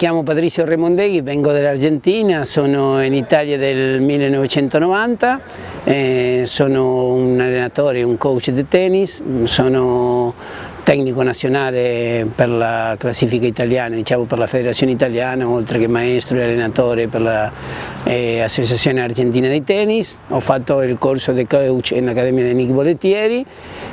chiamo Patrizio Remondeghi, vengo dall'Argentina, sono in Italia del 1990, eh, sono un allenatore, un coach di tennis, sono tecnico nazionale per la classifica italiana, diciamo per la federazione italiana, oltre che maestro e allenatore per l'Associazione eh, Argentina di Tennis, ho fatto il corso di coach in Accademia di Nick Bolettieri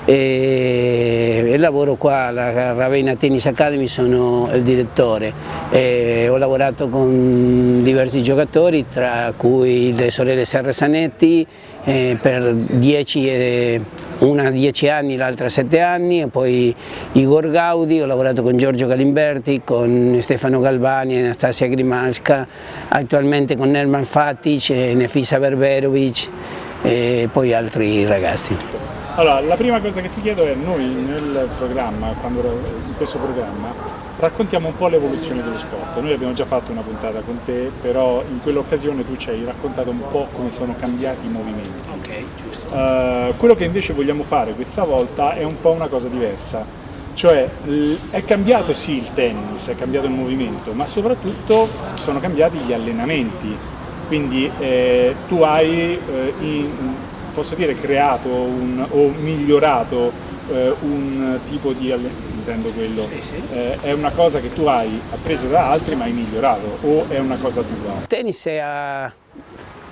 e, e, lavoro qua alla Ravenna Tennis Academy, sono il direttore. E ho lavorato con diversi giocatori, tra cui le sorelle Serra Sanetti, eh, per 10 e una 10 anni, l'altra 7 anni, e poi Igor Gaudi, ho lavorato con Giorgio Galimberti, con Stefano Galvani, Anastasia Grimalska, attualmente con Nerman Fatic, Nefisa Berberovic e poi altri ragazzi. Allora, la prima cosa che ti chiedo è, noi nel programma, in questo programma, raccontiamo un po' l'evoluzione dello sport. Noi abbiamo già fatto una puntata con te, però in quell'occasione tu ci hai raccontato un po' come sono cambiati i movimenti. Uh, quello che invece vogliamo fare questa volta è un po' una cosa diversa. Cioè è cambiato sì il tennis, è cambiato il movimento, ma soprattutto sono cambiati gli allenamenti. Quindi eh, tu hai eh, in, posso dire, creato un, o migliorato eh, un tipo di allenamento, intendo quello, sì, sì. Eh, è una cosa che tu hai appreso da altri ma hai migliorato o è una cosa tua? Il tennis è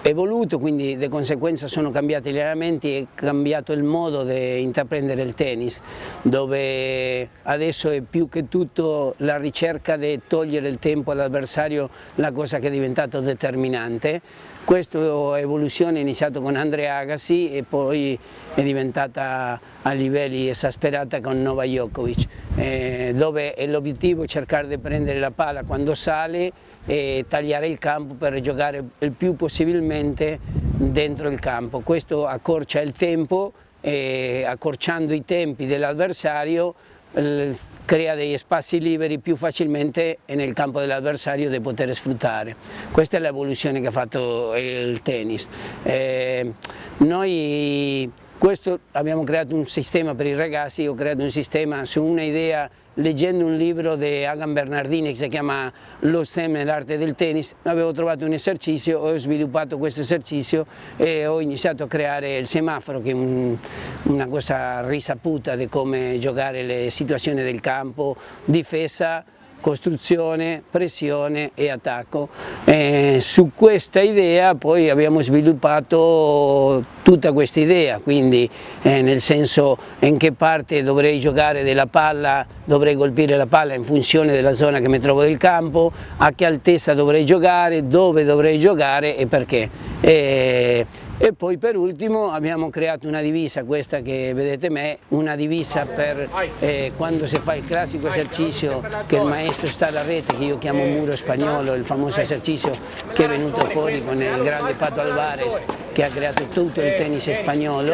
evoluto, quindi di conseguenza sono cambiati gli allenamenti e cambiato il modo di intraprendere il tennis, dove adesso è più che tutto la ricerca di togliere il tempo all'avversario la cosa che è diventato determinante questa evoluzione è iniziata con Andrea Agassi e poi è diventata a livelli esasperata con Nova Djokovic, eh, dove l'obiettivo è cercare di prendere la palla quando sale e tagliare il campo per giocare il più possibilmente dentro il campo. Questo accorcia il tempo e accorciando i tempi dell'avversario crea degli spazi liberi più facilmente nel campo dell'avversario da poter sfruttare. Questa è l'evoluzione che ha fatto il tennis. Eh, noi questo abbiamo creato un sistema per i ragazzi, ho creato un sistema su un'idea leggendo un libro di Hagan Bernardini che si chiama Lo STEM nell'arte del tennis, avevo trovato un esercizio, ho sviluppato questo esercizio e ho iniziato a creare il semaforo che è un, una cosa risaputa di come giocare le situazioni del campo, difesa, costruzione, pressione e attacco. Eh, su questa idea poi abbiamo sviluppato tutta questa idea, quindi eh, nel senso in che parte dovrei giocare della palla, dovrei colpire la palla in funzione della zona che mi trovo del campo, a che altezza dovrei giocare, dove dovrei giocare e perché. Eh, e poi per ultimo abbiamo creato una divisa, questa che vedete me, una divisa per eh, quando si fa il classico esercizio che il maestro sta alla rete, che io chiamo muro spagnolo, il famoso esercizio che è venuto fuori con il grande Pato Alvarez che ha creato tutto il tennis spagnolo.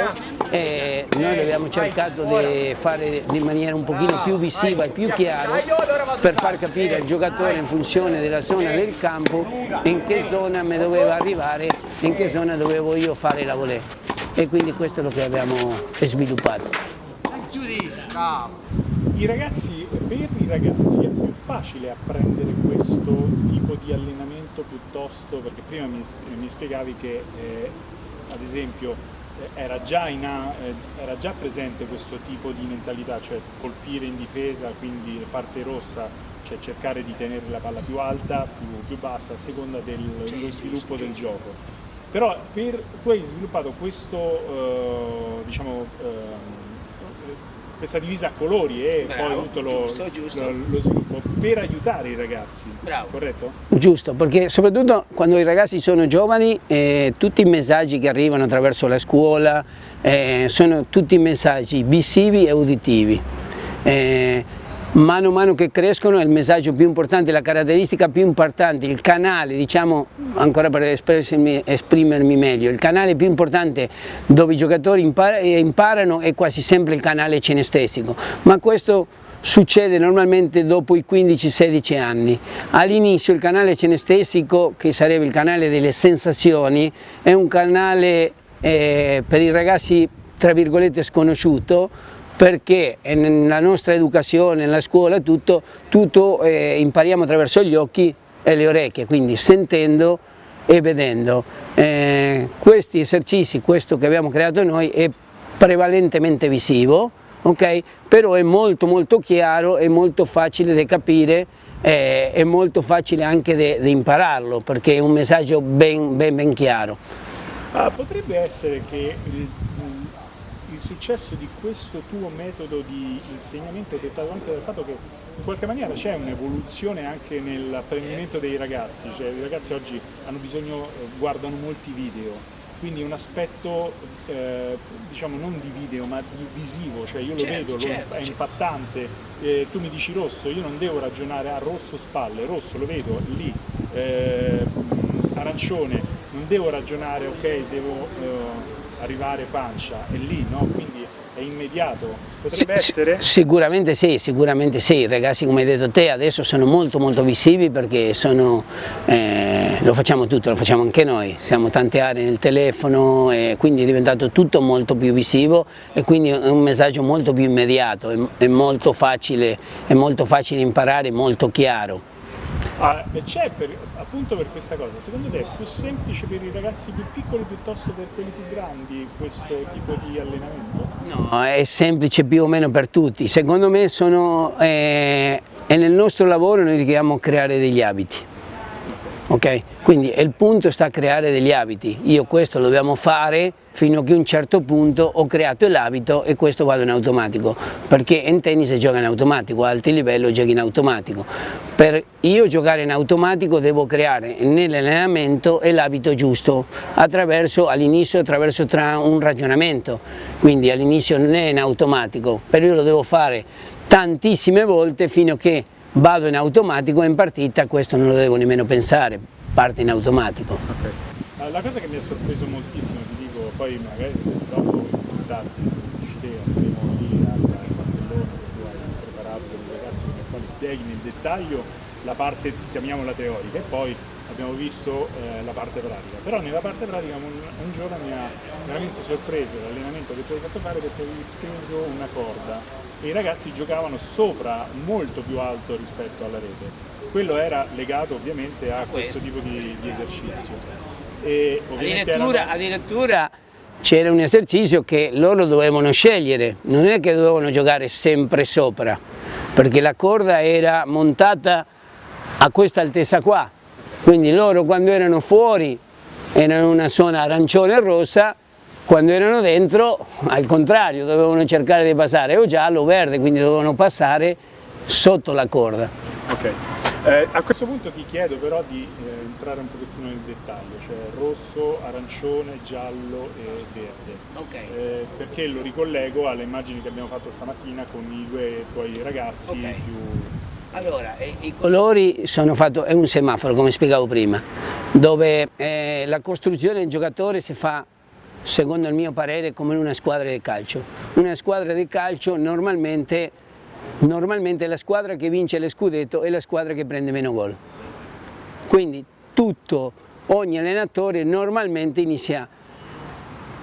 E noi abbiamo cercato di fare in maniera un pochino più visiva e più chiara per far capire al giocatore in funzione della zona del campo in che zona mi doveva arrivare, in che zona dovevo io fare la volée e quindi questo è lo che abbiamo sviluppato. I ragazzi, per i ragazzi è più facile apprendere questo tipo di allenamento piuttosto, perché prima mi, mi spiegavi che eh, ad esempio eh, era già, in, eh, era già, presente questo tipo di mentalità, cioè colpire in difesa, quindi la parte rossa, cioè cercare di tenere la palla più alta, più, più bassa, a seconda dello sviluppo del gioco. Però per, tu hai sviluppato questo, eh, diciamo, eh, questa divisa a colori e Bravo, poi tutto lo, giusto, giusto. Lo, lo, sviluppo per aiutare i ragazzi, Bravo. corretto? Giusto, perché soprattutto quando i ragazzi sono giovani eh, tutti i messaggi che arrivano attraverso la scuola eh, sono tutti messaggi visivi e uditivi. Eh, mano a mano che crescono è il messaggio più importante, la caratteristica più importante, il canale, diciamo, ancora per esprimermi meglio, il canale più importante dove i giocatori imparano è quasi sempre il canale cinestesico, ma questo succede normalmente dopo i 15-16 anni. All'inizio il canale cinestesico, che sarebbe il canale delle sensazioni, è un canale eh, per i ragazzi tra virgolette sconosciuto, perché nella nostra educazione, nella scuola, tutto, tutto eh, impariamo attraverso gli occhi e le orecchie, quindi sentendo e vedendo. Eh, questi esercizi, questo che abbiamo creato noi, è prevalentemente visivo, okay? però è molto molto chiaro e molto facile da capire eh, è molto facile anche di impararlo perché è un messaggio ben, ben, ben chiaro. Ah, potrebbe essere che il, il, successo di questo tuo metodo di insegnamento è dettato anche dal fatto che in qualche maniera c'è un'evoluzione anche nell'apprendimento dei ragazzi, cioè i ragazzi oggi hanno bisogno, eh, guardano molti video, quindi un aspetto eh, diciamo non di video ma di visivo, cioè io lo certo, vedo, certo, è certo. impattante, eh, tu mi dici rosso, io non devo ragionare a rosso spalle, rosso lo vedo lì, eh, arancione, non devo ragionare ok devo eh, arrivare pancia, è lì, no? Quindi è immediato, potrebbe sì, essere? Sicuramente sì, sicuramente sì, ragazzi come hai detto te adesso sono molto molto visivi perché sono, eh, lo facciamo tutto, lo facciamo anche noi, siamo tante aree nel telefono e quindi è diventato tutto molto più visivo e quindi è un messaggio molto più immediato, è, è molto facile, è molto facile imparare, molto chiaro. Ah, c'è appunto per questa cosa, secondo te è più semplice per i ragazzi più piccoli piuttosto per quelli più grandi questo tipo di allenamento? No, è semplice più o meno per tutti, secondo me sono, eh, è nel nostro lavoro noi dobbiamo creare degli abiti. Okay? Quindi il punto sta a creare degli abiti, io questo lo dobbiamo fare fino a che un certo punto ho creato l'abito e questo vado in automatico, perché in tennis gioca in automatico, a alti livelli giochi in automatico. Per io giocare in automatico devo creare nell'allenamento l'abito giusto, attraverso all'inizio attraverso un ragionamento, quindi all'inizio non è in automatico, però io lo devo fare tantissime volte fino a che vado in automatico e in partita questo non lo devo nemmeno pensare, parte in automatico. Okay. La cosa che mi ha sorpreso moltissimo, poi magari dopo darti ci andremo lì al cartellone che tu hai preparato per i ragazzi per quali spieghi nel dettaglio la parte, chiamiamola teorica, e poi abbiamo visto eh, la parte pratica. Però nella parte pratica un, un giorno mi ha veramente sorpreso l'allenamento che tu hai fatto fare perché avevi speso una corda e i ragazzi giocavano sopra molto più alto rispetto alla rete. Quello era legato ovviamente a, a questo. questo tipo di, di esercizio. E addirittura, erano... addirittura c'era un esercizio che loro dovevano scegliere, non è che dovevano giocare sempre sopra, perché la corda era montata a questa altezza qua, quindi loro quando erano fuori erano in una zona arancione e rossa quando erano dentro, al contrario, dovevano cercare di passare o giallo o verde, quindi dovevano passare sotto la corda. Ok, eh, a questo punto ti chiedo però di eh, entrare un pochettino nel dettaglio, cioè rosso, arancione, giallo e verde. Okay. Eh, perché lo ricollego alle immagini che abbiamo fatto stamattina con i due tuoi ragazzi okay. più... Allora, i colori sono fatti, è un semaforo come spiegavo prima, dove eh, la costruzione del giocatore si fa secondo il mio parere come una squadra di calcio. Una squadra di calcio normalmente, normalmente la squadra che vince lo scudetto è la squadra che prende meno gol. Quindi tutto, ogni allenatore normalmente inizia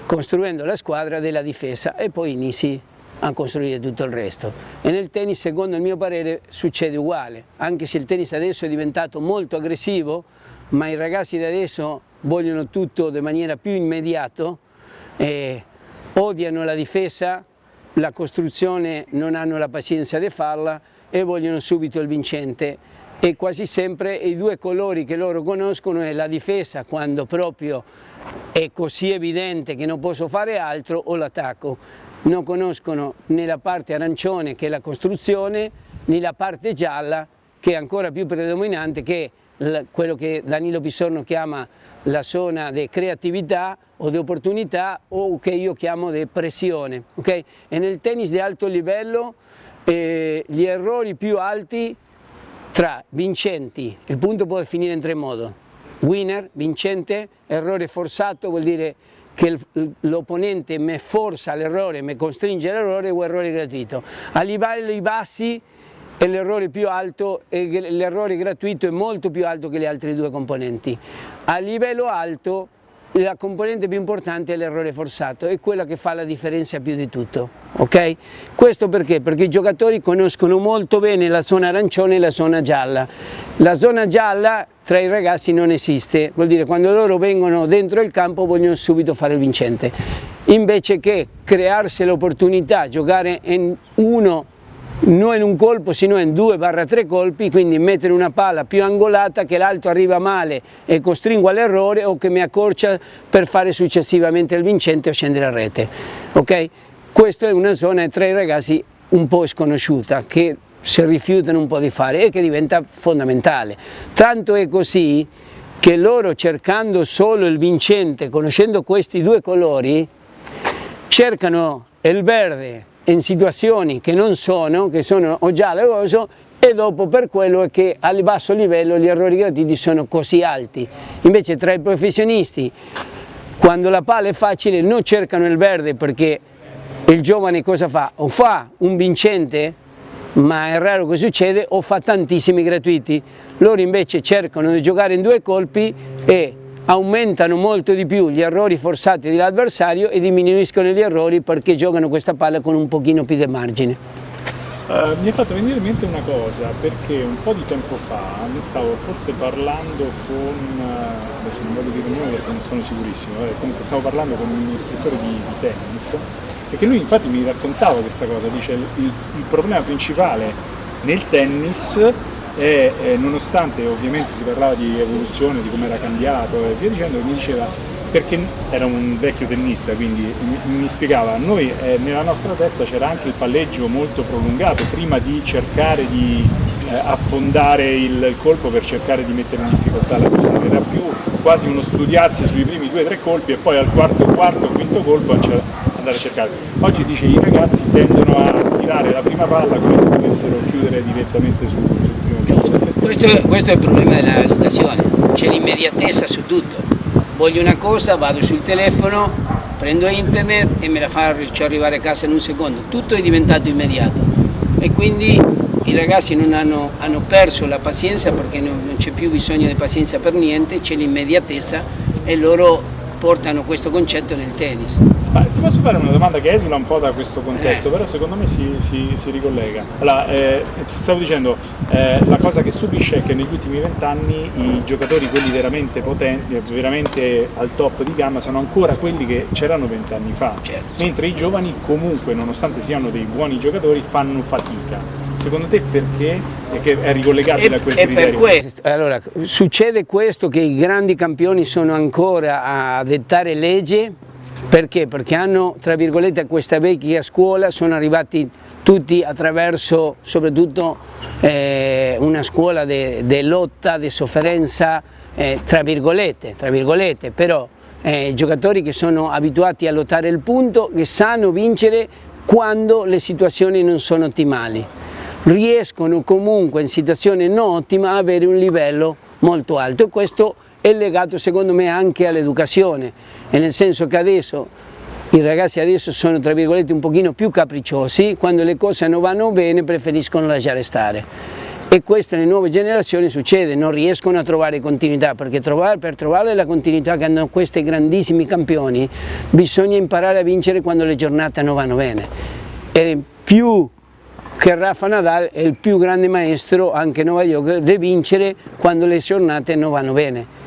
costruendo la squadra della difesa e poi inizi a costruire tutto il resto. E nel tennis, secondo il mio parere, succede uguale, anche se il tennis adesso è diventato molto aggressivo, ma i ragazzi di adesso vogliono tutto in maniera più immediata, eh, odiano la difesa, la costruzione non hanno la pazienza di farla e vogliono subito il vincente e quasi sempre i due colori che loro conoscono è la difesa quando proprio è così evidente che non posso fare altro o l'attacco. Non conoscono né la parte arancione che è la costruzione né la parte gialla che è ancora più predominante che è quello che Danilo Pissorno chiama la zona di creatività o di opportunità o che io chiamo di pressione. Okay? E nel tennis di alto livello eh, gli errori più alti tra vincenti, il punto può finire in tre modi, winner, vincente, errore forzato vuol dire che l'opponente mi forza l'errore, mi costringe all'errore o errore gratuito. A livelli bassi l'errore più alto e l'errore gratuito è molto più alto che le altre due componenti. A livello alto la componente più importante è l'errore forzato, è quella che fa la differenza più di tutto. Okay? Questo perché? Perché i giocatori conoscono molto bene la zona arancione e la zona gialla. La zona gialla tra i ragazzi non esiste, vuol dire quando loro vengono dentro il campo vogliono subito fare il vincente, invece che crearsi l'opportunità, giocare in uno non in un colpo sino in due barra tre colpi, quindi mettere una palla più angolata che l'altro arriva male e costringo all'errore o che mi accorcia per fare successivamente il vincente o scendere a rete. Okay? Questa è una zona tra i ragazzi un po' sconosciuta che si rifiutano un po' di fare e che diventa fondamentale. Tanto è così che loro cercando solo il vincente, conoscendo questi due colori, cercano il verde in situazioni che non sono, che sono o giallo o rosso e dopo per quello che al basso livello gli errori gratuiti sono così alti. Invece tra i professionisti quando la palla è facile non cercano il verde perché il giovane cosa fa? O fa un vincente, ma è raro che succede, o fa tantissimi gratuiti. Loro invece cercano di giocare in due colpi e aumentano molto di più gli errori forzati dell'avversario e diminuiscono gli errori perché giocano questa palla con un pochino più di margine. Uh, mi è fatto venire in mente una cosa, perché un po' di tempo fa ne stavo forse parlando con, uh, adesso non voglio dire nome perché non sono sicurissimo, eh, comunque stavo parlando con un istruttore di, di, tennis, perché lui infatti mi raccontava questa cosa, dice il, il problema principale nel tennis e eh, nonostante ovviamente si parlava di evoluzione, di come era cambiato e via dicendo, mi diceva perché era un vecchio tennista, quindi mi, mi spiegava, noi eh, nella nostra testa c'era anche il palleggio molto prolungato prima di cercare di eh, affondare il colpo per cercare di mettere in difficoltà la persona, era più quasi uno studiarsi sui primi due o tre colpi e poi al quarto, quarto, quinto colpo andare a cercare. Oggi dice i ragazzi tendono a tirare la prima palla come se dovessero chiudere direttamente sul, gioco. Questo, questo, è il problema dell'educazione, c'è l'immediatezza su tutto. Voglio una cosa, vado sul telefono, prendo internet e me la faccio arrivare a casa in un secondo. Tutto è diventato immediato e quindi i ragazzi hanno, hanno perso la pazienza perché non, non c'è più bisogno di pazienza per niente, c'è l'immediatezza e loro portano questo concetto nel tennis. Ma ti posso fare una domanda che esula un po' da questo contesto, eh. però secondo me si, si, si ricollega. Allora, eh, ti stavo dicendo, eh, la cosa che stupisce è che negli ultimi vent'anni i giocatori, quelli veramente potenti, veramente al top di gamma, sono ancora quelli che c'erano vent'anni fa, certo. mentre i giovani comunque, nonostante siano dei buoni giocatori, fanno fatica. Secondo te perché? Perché è ricollegabile e, a quel e criterio? Per questo, allora, succede questo che i grandi campioni sono ancora a dettare legge perché? Perché hanno, tra virgolette, questa vecchia scuola, sono arrivati tutti attraverso soprattutto eh, una scuola di lotta, di sofferenza, eh, tra, virgolette, tra virgolette, però eh, giocatori che sono abituati a lottare il punto, che sanno vincere quando le situazioni non sono ottimali. Riescono comunque in situazioni non ottime a avere un livello molto alto e questo è legato secondo me anche all'educazione, nel senso che adesso i ragazzi adesso sono tra virgolette un pochino più capricciosi, quando le cose non vanno bene preferiscono lasciare stare. E questo nelle nuove generazioni succede, non riescono a trovare continuità, perché trovare, per trovare la continuità che hanno questi grandissimi campioni bisogna imparare a vincere quando le giornate non vanno bene. E più che Rafa Nadal è il più grande maestro, anche Nova York, di vincere quando le giornate non vanno bene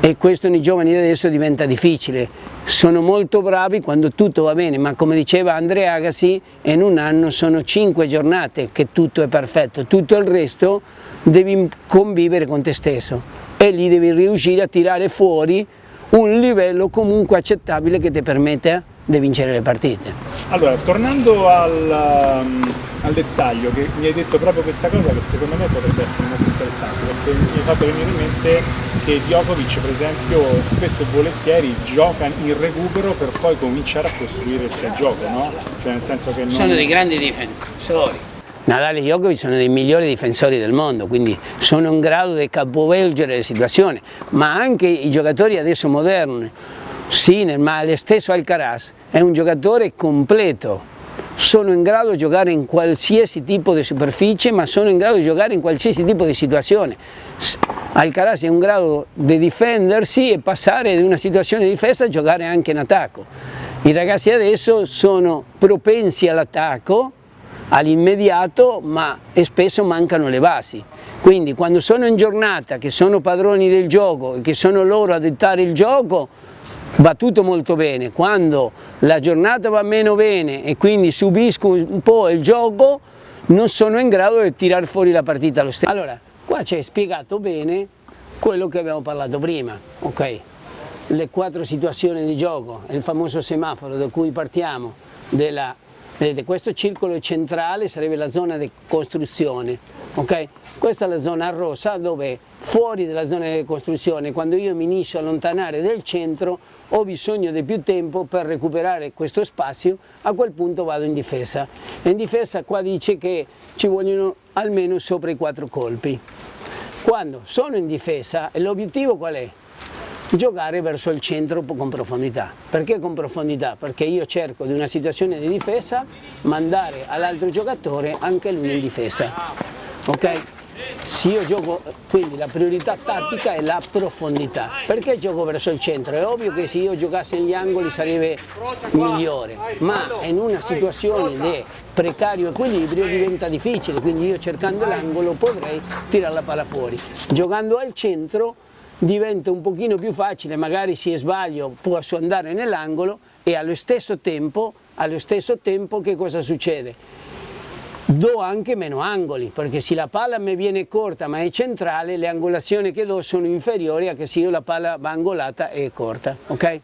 e questo nei giovani adesso diventa difficile. Sono molto bravi quando tutto va bene, ma come diceva Andrea Agassi, in un anno sono cinque giornate che tutto è perfetto, tutto il resto devi convivere con te stesso e lì devi riuscire a tirare fuori un livello comunque accettabile che ti permette di vincere le partite. Allora, tornando al, um, al, dettaglio, che mi hai detto proprio questa cosa che secondo me potrebbe essere molto interessante, perché mi hai fatto venire in mente che Djokovic per esempio spesso e volentieri gioca in recupero per poi cominciare a costruire il suo gioco, no? Cioè nel senso che non... Sono dei grandi difensori. Nadal e Djokovic sono dei migliori difensori del mondo, quindi sono in grado di capovolgere le situazioni, ma anche i giocatori adesso moderni, Sinner, ma lo stesso Alcaraz, è un giocatore completo, sono in grado di giocare in qualsiasi tipo di superficie, ma sono in grado di giocare in qualsiasi tipo di situazione. Alcaraz è in grado di difendersi e passare da una situazione di difesa a giocare anche in attacco. I ragazzi adesso sono propensi all'attacco, all'immediato, ma spesso mancano le basi. Quindi quando sono in giornata, che sono padroni del gioco e che sono loro a dettare il gioco, va tutto molto bene. Quando la giornata va meno bene e quindi subisco un po' il gioco, non sono in grado di tirare fuori la partita lo stesso. Allora, qua c'è spiegato bene quello che abbiamo parlato prima, ok? Le quattro situazioni di gioco, il famoso semaforo da cui partiamo, della, vedete questo circolo centrale sarebbe la zona di costruzione, ok? Questa è la zona rossa dove fuori dalla zona di costruzione, quando io mi inizio a allontanare del centro, ho bisogno di più tempo per recuperare questo spazio, a quel punto vado in difesa. In difesa qua dice che ci vogliono almeno sopra i quattro colpi. Quando sono in difesa, l'obiettivo qual è? Giocare verso il centro con profondità. Perché con profondità? Perché io cerco di una situazione di difesa mandare all'altro giocatore anche lui in difesa. Ok? Se io gioco, quindi la priorità tattica è la profondità. Perché gioco verso il centro? È ovvio che se io giocassi negli angoli sarebbe migliore, ma in una situazione di precario equilibrio diventa difficile, quindi io cercando l'angolo potrei tirare la palla fuori. Giocando al centro diventa un pochino più facile, magari se sbaglio posso andare nell'angolo e allo stesso tempo, allo stesso tempo che cosa succede? Do anche meno angoli, perché se la palla mi viene corta ma è centrale, le angolazioni che do sono inferiori a che se io la palla va angolata e corta. Okay?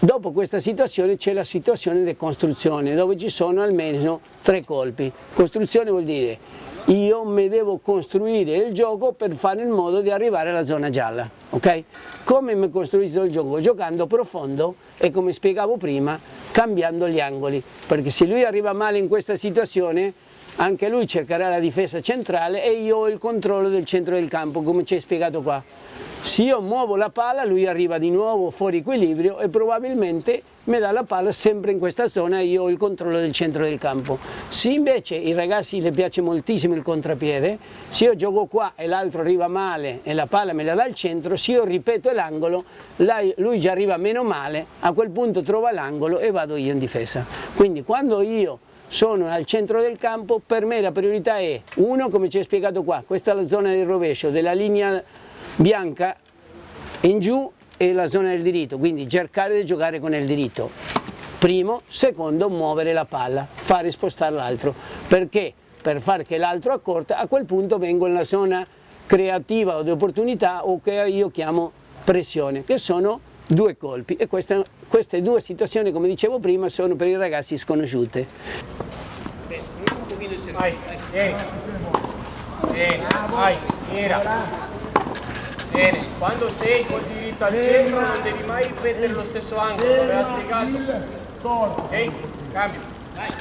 Dopo questa situazione c'è la situazione di costruzione, dove ci sono almeno tre colpi. Costruzione vuol dire io mi devo costruire il gioco per fare in modo di arrivare alla zona gialla. Okay? Come mi costruisco il gioco? Giocando profondo e come spiegavo prima, cambiando gli angoli, perché se lui arriva male in questa situazione anche lui cercherà la difesa centrale e io ho il controllo del centro del campo come ci hai spiegato qua. Se io muovo la palla lui arriva di nuovo fuori equilibrio e probabilmente mi dà la palla sempre in questa zona e io ho il controllo del centro del campo. Se invece ai ragazzi le piace moltissimo il contrapiede, se io gioco qua e l'altro arriva male e la palla me la dà al centro, se io ripeto l'angolo, lui già arriva meno male, a quel punto trova l'angolo e vado io in difesa. Quindi quando io sono al centro del campo, per me la priorità è, uno come ci hai spiegato qua, questa è la zona del rovescio, della linea bianca in giù e la zona del diritto, quindi cercare di giocare con il diritto. Primo, secondo, muovere la palla, fare spostare l'altro, perché per far che l'altro accorta, a quel punto vengo nella zona creativa o di opportunità o che io chiamo pressione, che sono due colpi e questa, queste due situazioni, come dicevo prima, sono per i ragazzi sconosciute. Servizio. Bene, bene, vai, era. Bene, quando sei col diritto al centro non devi mai ripetere lo stesso angolo, l'aveva spiegato. Ok? Cambio. Dai.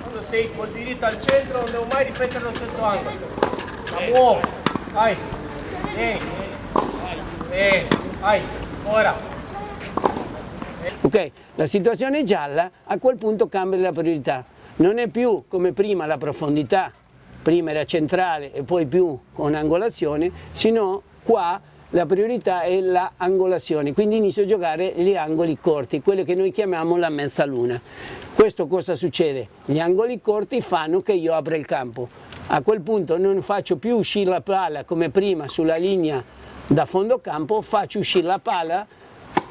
Quando sei col diritto al centro non devo mai ripetere lo stesso angolo. La muovo. Vai. Bene. Bene. Vai. Ora. Ok, la situazione è gialla, a quel punto cambia la priorità. Non è più come prima la profondità, prima era centrale e poi più con angolazione, sino qua la priorità è l'angolazione, quindi inizio a giocare gli angoli corti, quello che noi chiamiamo la mezzaluna. Questo cosa succede? Gli angoli corti fanno che io apra il campo. A quel punto non faccio più uscire la palla come prima sulla linea da fondo campo faccio uscire la palla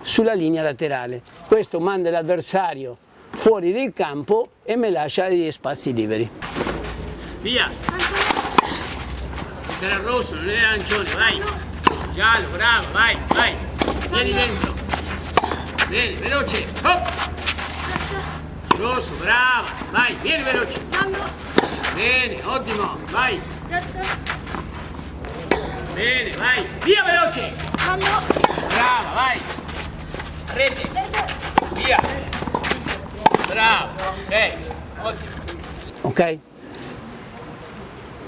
sulla linea laterale. Questo manda l'avversario fuori del campo e mi lascia gli spazi liberi. Via! Era rosso, non era arancione, vai! Giallo, bravo, vai, vai! Vieni dentro! Vieni, veloce! Hop! Rosso, brava! Vai, vieni veloce! Bene, ottimo, vai! Rosso! Bene, vai. Via veloce. Brava, vai. Rete. Via. Bravo. Ottimo. Ok?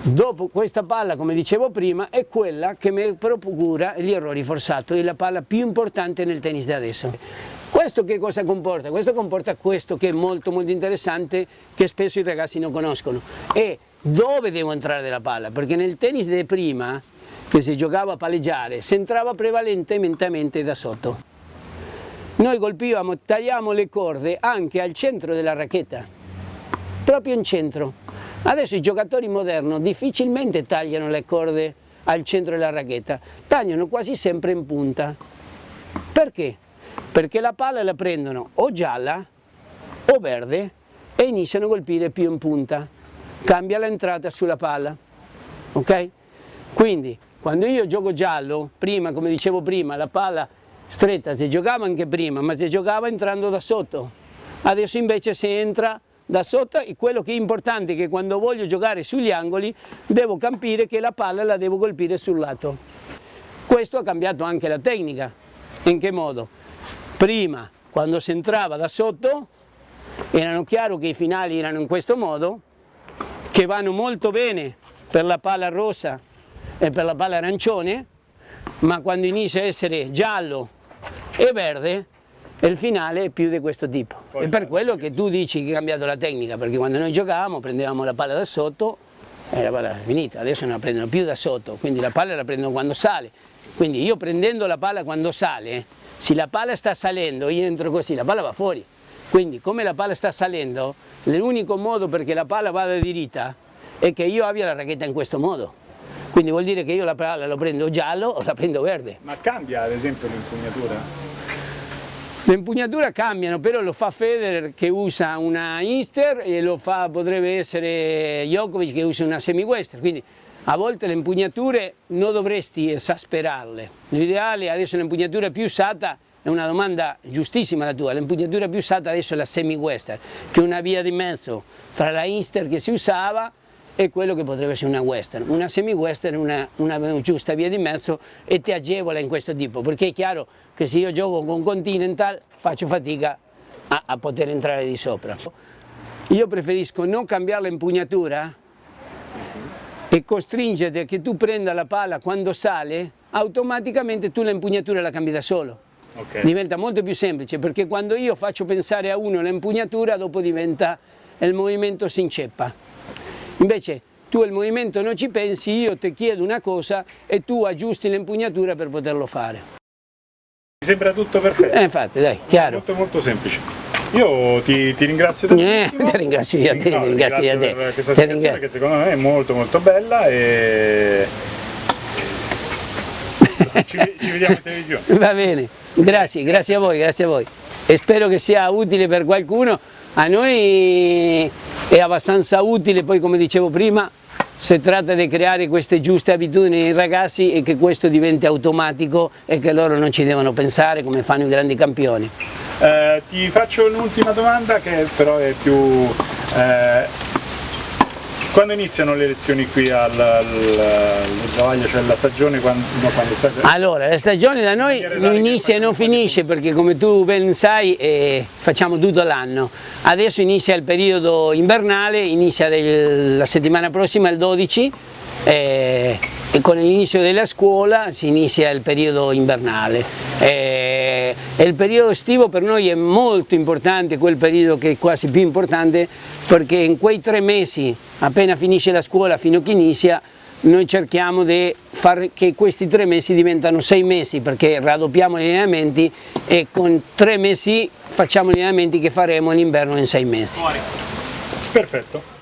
Dopo questa palla, come dicevo prima, è quella che mi procura gli errori forzati, è la palla più importante nel tennis di adesso. Questo che cosa comporta? Questo comporta questo che è molto molto interessante che spesso i ragazzi non conoscono. È dove devo entrare la palla, perché nel tennis di prima, che si giocava a palleggiare, si entrava prevalentemente da sotto. Noi colpivamo, tagliamo le corde anche al centro della racchetta, proprio in centro. Adesso i giocatori moderni difficilmente tagliano le corde al centro della racchetta, tagliano quasi sempre in punta. Perché? Perché la palla la prendono o gialla o verde e iniziano a colpire più in punta cambia l'entrata sulla palla, ok? Quindi quando io gioco giallo, prima come dicevo prima, la palla stretta si giocava anche prima, ma si giocava entrando da sotto, adesso invece si entra da sotto e quello che è importante è che quando voglio giocare sugli angoli devo capire che la palla la devo colpire sul lato. Questo ha cambiato anche la tecnica, in che modo? Prima quando si entrava da sotto erano chiaro che i finali erano in questo modo, che vanno molto bene per la palla rossa e per la palla arancione, ma quando inizia a essere giallo e verde, il finale è più di questo tipo. Poi è per quello che tu dici che è cambiato la tecnica, perché quando noi giocavamo prendevamo la palla da sotto e la palla è finita, adesso non la prendono più da sotto, quindi la palla la prendono quando sale. Quindi io prendendo la palla quando sale, se la palla sta salendo, io entro così, la palla va fuori. Quindi come la palla sta salendo, l'unico modo perché la palla vada diritta è che io abbia la racchetta in questo modo. Quindi vuol dire che io la palla la prendo giallo o la prendo verde. Ma cambia ad esempio l'impugnatura? Le impugnature cambiano, però lo fa Federer che usa una Inster e lo fa, potrebbe essere Djokovic che usa una semi-western, quindi a volte le impugnature non dovresti esasperarle. L'ideale adesso l'impugnatura più usata è una domanda giustissima la tua, l'impugnatura più usata adesso è la semi-western, che è una via di mezzo tra la Inster che si usava e quello che potrebbe essere una western. Una semi-western è una, una, giusta via di mezzo e ti agevola in questo tipo, perché è chiaro che se io gioco con Continental faccio fatica a, a poter entrare di sopra. Io preferisco non cambiare l'impugnatura e costringerti a che tu prenda la palla quando sale, automaticamente tu l'impugnatura la cambi da solo. Okay. Diventa molto più semplice perché quando io faccio pensare a uno l'impugnatura dopo diventa il movimento si inceppa. Invece tu il movimento non ci pensi, io ti chiedo una cosa e tu aggiusti l'impugnatura per poterlo fare. Mi sembra tutto perfetto. Eh, infatti, dai, chiaro. Molto molto semplice. Io ti, ti ringrazio tantissimo. Eh, ti ringrazio io a te, no, ti ringrazio a te. per questa spiegazione che secondo me è molto molto bella e ci, ci vediamo in televisione. Va bene. Grazie, grazie a voi, grazie a voi. E spero che sia utile per qualcuno. A noi è abbastanza utile, poi come dicevo prima, si tratta di creare queste giuste abitudini nei ragazzi e che questo diventi automatico e che loro non ci devono pensare come fanno i grandi campioni. Eh, ti faccio un'ultima domanda che però è più eh, quando iniziano le lezioni qui al, al, al cioè la stagione quando, no, quando sta... Allora, la stagione da noi non inizia e non finisce perché come tu ben sai eh, facciamo tutto l'anno. Adesso inizia il periodo invernale, inizia del, la settimana prossima il 12 eh, e con l'inizio della scuola si inizia il periodo invernale. Eh, il periodo estivo per noi è molto importante, quel periodo che è quasi più importante perché in quei tre mesi, appena finisce la scuola fino a che inizia, noi cerchiamo di far che questi tre mesi diventano sei mesi perché raddoppiamo gli allenamenti e con tre mesi facciamo gli allenamenti che faremo in inverno in sei mesi. Perfetto.